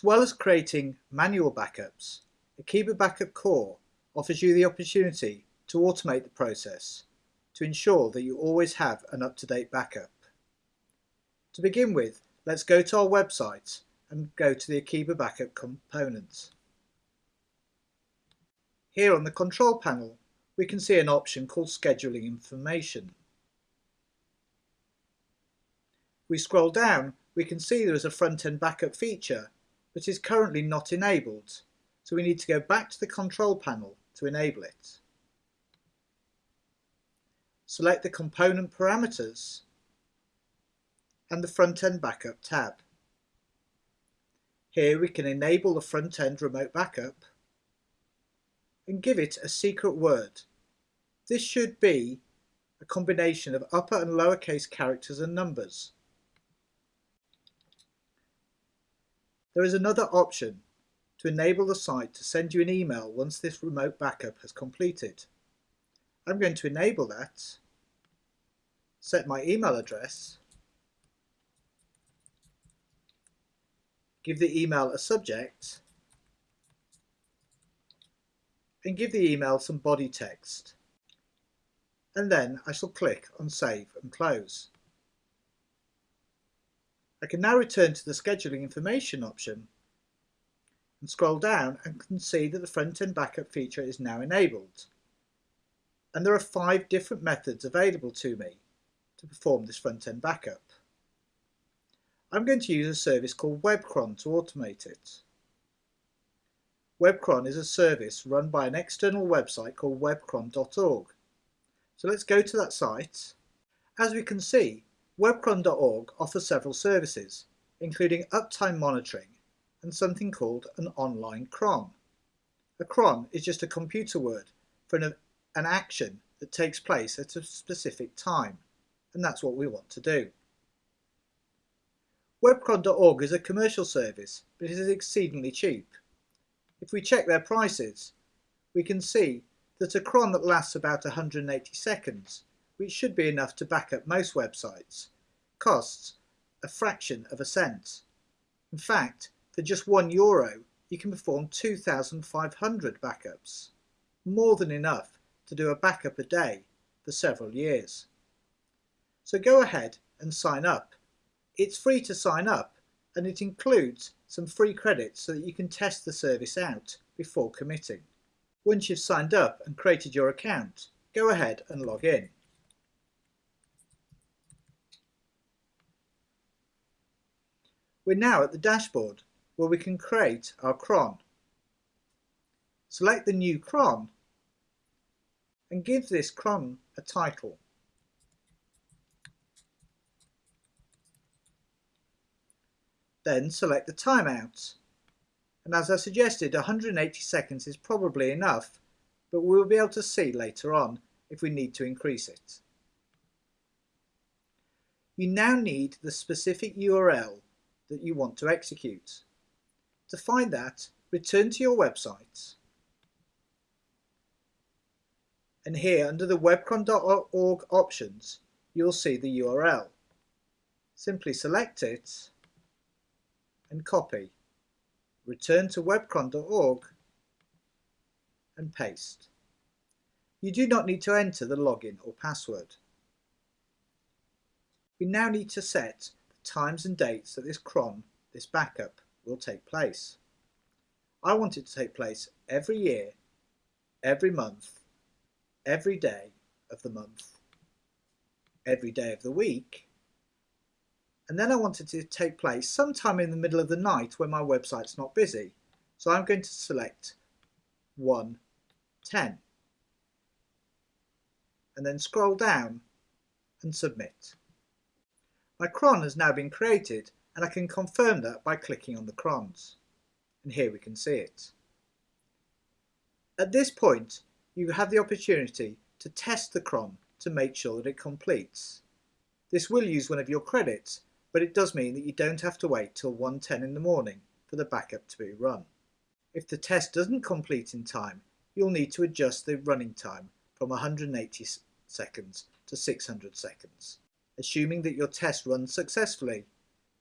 As well as creating manual backups, Akeeba Backup Core offers you the opportunity to automate the process to ensure that you always have an up-to-date backup. To begin with, let's go to our website and go to the Akeeba Backup components. Here on the control panel, we can see an option called Scheduling Information. we scroll down, we can see there is a front-end backup feature that is currently not enabled, so we need to go back to the control panel to enable it. Select the component parameters and the front-end backup tab. Here we can enable the front-end remote backup and give it a secret word. This should be a combination of upper and lowercase characters and numbers. There is another option to enable the site to send you an email once this remote backup has completed. I'm going to enable that, set my email address, give the email a subject, and give the email some body text. And then I shall click on Save and Close. I can now return to the scheduling information option and scroll down and can see that the front-end backup feature is now enabled. And there are five different methods available to me to perform this front-end backup. I'm going to use a service called WebCron to automate it. WebCron is a service run by an external website called webcron.org. So let's go to that site. As we can see, Webcron.org offers several services, including uptime monitoring and something called an online cron. A cron is just a computer word for an, an action that takes place at a specific time, and that's what we want to do. Webcron.org is a commercial service, but it is exceedingly cheap. If we check their prices, we can see that a cron that lasts about 180 seconds which should be enough to back up most websites, costs a fraction of a cent. In fact, for just one euro, you can perform 2,500 backups, more than enough to do a backup a day for several years. So go ahead and sign up. It's free to sign up and it includes some free credits so that you can test the service out before committing. Once you've signed up and created your account, go ahead and log in. We're now at the dashboard where we can create our cron. Select the new cron and give this cron a title. Then select the timeout. And as I suggested, 180 seconds is probably enough, but we'll be able to see later on if we need to increase it. You now need the specific URL that you want to execute. To find that, return to your website. And here under the webcron.org options, you'll see the URL. Simply select it and copy. Return to webcron.org and paste. You do not need to enter the login or password. We now need to set times and dates that this cron, this backup, will take place. I want it to take place every year, every month, every day of the month, every day of the week, and then I want it to take place sometime in the middle of the night when my website's not busy. So I'm going to select 110 and then scroll down and submit. My cron has now been created and I can confirm that by clicking on the crons. And here we can see it. At this point, you have the opportunity to test the cron to make sure that it completes. This will use one of your credits, but it does mean that you don't have to wait till 1.10 in the morning for the backup to be run. If the test doesn't complete in time, you'll need to adjust the running time from 180 seconds to 600 seconds. Assuming that your test runs successfully,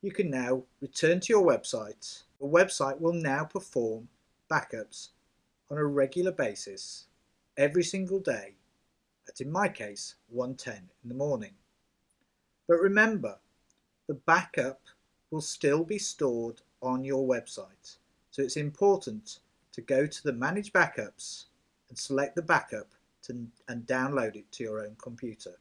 you can now return to your website Your website will now perform backups on a regular basis every single day at in my case 1.10 in the morning. But remember, the backup will still be stored on your website. So it's important to go to the Manage Backups and select the backup to, and download it to your own computer.